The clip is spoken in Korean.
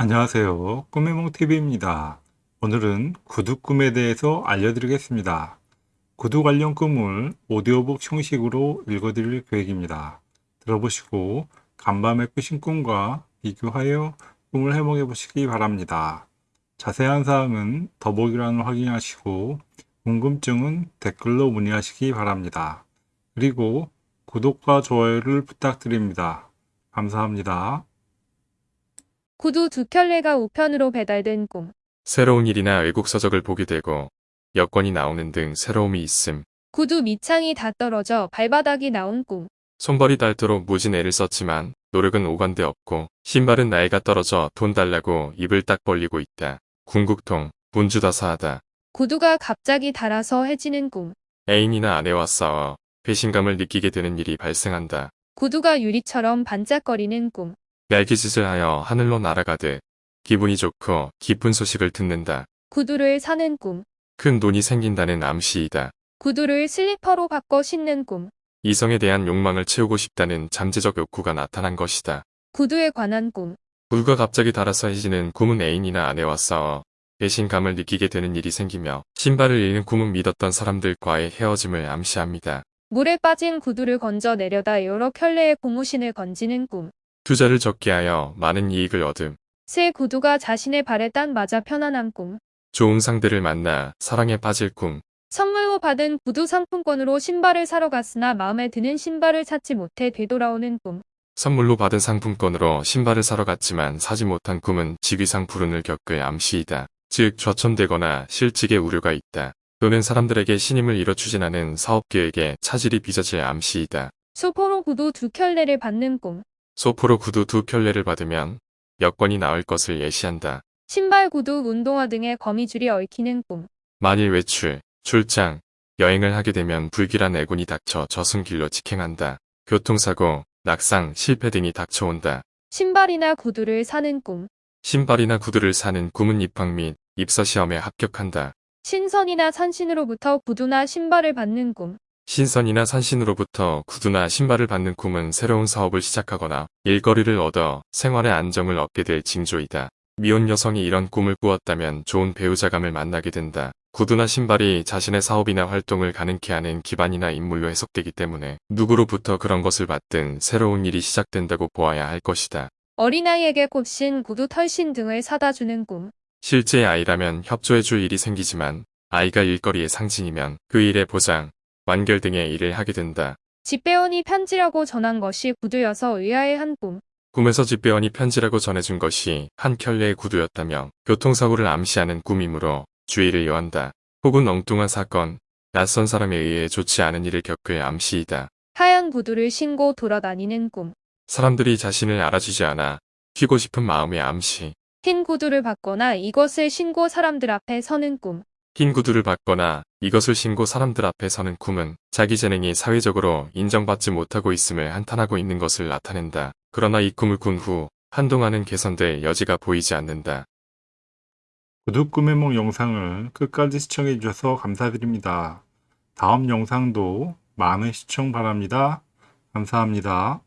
안녕하세요. 꿈의몽TV입니다. 오늘은 구두 꿈에 대해서 알려드리겠습니다. 구두 관련 꿈을 오디오북 형식으로 읽어드릴 계획입니다. 들어보시고 간밤에 꾸신 꿈과 비교하여 꿈을 해몽해 보시기 바랍니다. 자세한 사항은 더보기란을 확인하시고 궁금증은 댓글로 문의하시기 바랍니다. 그리고 구독과 좋아요를 부탁드립니다. 감사합니다. 구두 두 켤레가 우편으로 배달된 꿈. 새로운 일이나 외국 서적을 보게 되고 여권이 나오는 등 새로움이 있음. 구두 밑창이 다 떨어져 발바닥이 나온 꿈. 손벌이 닳도록 무진 애를 썼지만 노력은 오간데 없고 신발은 나이가 떨어져 돈 달라고 입을 딱 벌리고 있다. 궁극통, 분주다사하다. 구두가 갑자기 닳아서 해지는 꿈. 애인이나 아내와 싸워 배신감을 느끼게 되는 일이 발생한다. 구두가 유리처럼 반짝거리는 꿈. 날개짓을 하여 하늘로 날아가듯 기분이 좋고 기쁜 소식을 듣는다. 구두를 사는 꿈. 큰 돈이 생긴다는 암시이다. 구두를 슬리퍼로 바꿔 신는 꿈. 이성에 대한 욕망을 채우고 싶다는 잠재적 욕구가 나타난 것이다. 구두에 관한 꿈. 구두가 갑자기 닳아서 해지는 꿈은 애인이나 아내와 싸워 배신감을 느끼게 되는 일이 생기며 신발을 잃는 꿈은 믿었던 사람들과의 헤어짐을 암시합니다. 물에 빠진 구두를 건져 내려다 여러 켤레의 고무신을 건지는 꿈. 투자를 적게 하여 많은 이익을 얻음. 새 구두가 자신의 발에 딱 맞아 편안한 꿈. 좋은 상대를 만나 사랑에 빠질 꿈. 선물로 받은 구두 상품권으로 신발을 사러 갔으나 마음에 드는 신발을 찾지 못해 되돌아오는 꿈. 선물로 받은 상품권으로 신발을 사러 갔지만 사지 못한 꿈은 직위상 불운을 겪을 암시이다. 즉 좌천되거나 실직의 우려가 있다. 또는 사람들에게 신임을 잃어 추진하는 사업계획에 차질이 빚어질 암시이다. 소포로 구두 두 켤레를 받는 꿈. 소포로 구두 두 켤레를 받으면 여권이 나올 것을 예시한다. 신발, 구두, 운동화 등의 거미줄이 얽히는 꿈. 만일 외출, 출장, 여행을 하게 되면 불길한 애군이 닥쳐 저승길로 직행한다. 교통사고, 낙상, 실패 등이 닥쳐온다. 신발이나 구두를 사는 꿈. 신발이나 구두를 사는 꿈은 입학 및 입사 시험에 합격한다. 신선이나 산신으로부터 구두나 신발을 받는 꿈. 신선이나 산신으로부터 구두나 신발을 받는 꿈은 새로운 사업을 시작하거나 일거리를 얻어 생활의 안정을 얻게 될 징조이다. 미혼 여성이 이런 꿈을 꾸었다면 좋은 배우자감을 만나게 된다. 구두나 신발이 자신의 사업이나 활동을 가능케 하는 기반이나 인물로 해석되기 때문에 누구로부터 그런 것을 받든 새로운 일이 시작된다고 보아야 할 것이다. 어린아이에게 곱신, 구두, 털신 등을 사다 주는 꿈. 실제 아이라면 협조해줄 일이 생기지만 아이가 일거리의 상징이면 그 일의 보장, 완결 등의 일을 하게 된다. 집배원이 편지라고 전한 것이 구두여서 의아해 한 꿈. 꿈에서 집배원이 편지라고 전해준 것이 한 켤레의 구두였다며 교통사고를 암시하는 꿈이므로 주의를 요한다. 혹은 엉뚱한 사건, 낯선 사람에 의해 좋지 않은 일을 겪을 암시이다. 하얀 구두를 신고 돌아다니는 꿈. 사람들이 자신을 알아주지 않아 튀고 싶은 마음의 암시. 흰 구두를 받거나 이것을 신고 사람들 앞에 서는 꿈. 흰 구두를 받거나 이것을 신고 사람들 앞에 서는 꿈은 자기 재능이 사회적으로 인정받지 못하고 있음을 한탄하고 있는 것을 나타낸다. 그러나 이 꿈을 꾼 후 한동안은 개선될 여지가 보이지 않는다. 구두 꿈의 몽 영상을 끝까지 시청해 주셔서 감사드립니다. 다음 영상도 많은 시청 바랍니다. 감사합니다.